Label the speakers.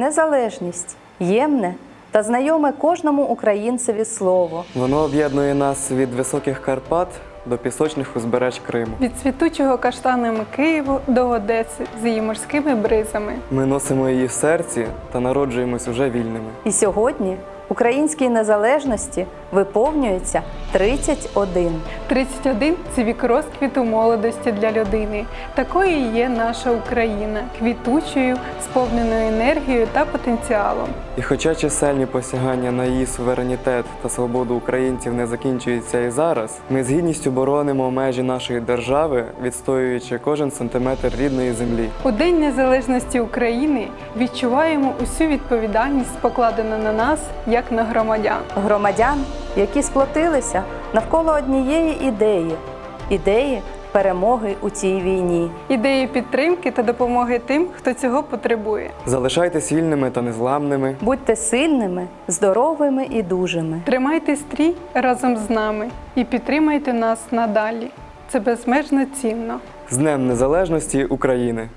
Speaker 1: Незалежність ємне та знайоме кожному українцеві слово.
Speaker 2: Воно об'єднує нас від високих Карпат до пісочних узбереж Криму.
Speaker 3: Від цвітучого каштанами Києву до Одеси з її морськими бризами.
Speaker 2: Ми носимо її в серці та народжуємось уже вільними.
Speaker 1: І сьогодні українській незалежності виповнюється 31.
Speaker 3: 31 – це вік розквіту молодості для людини. Такою і є наша Україна, квітучою, сповненою енергією та потенціалом.
Speaker 2: І хоча чисельні посягання на її суверенітет та свободу українців не закінчуються і зараз, ми з гідністю боронимо межі нашої держави, відстоюючи кожен сантиметр рідної землі.
Speaker 3: У День Незалежності України відчуваємо усю відповідальність, покладену на нас як на громадян.
Speaker 1: Громадян, які сплотилися навколо однієї ідеї ідеї перемоги у цій війні.
Speaker 3: Ідеї підтримки та допомоги тим, хто цього потребує.
Speaker 2: Залишайтесь вільними та незламними.
Speaker 1: Будьте сильними, здоровими і дужими.
Speaker 3: Тримайте стрій разом з нами і підтримайте нас надалі. Це безмежно цінно.
Speaker 2: З Днем Незалежності України!